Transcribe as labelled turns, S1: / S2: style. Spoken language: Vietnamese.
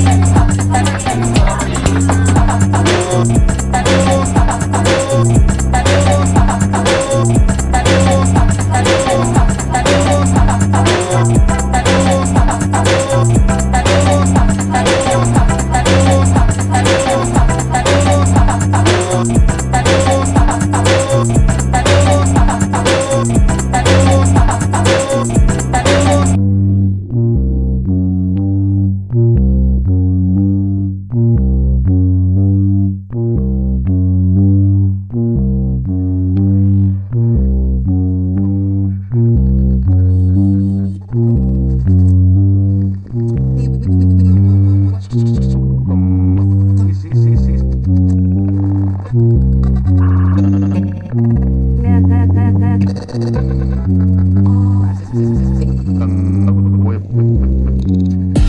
S1: Thank you. как, как, как,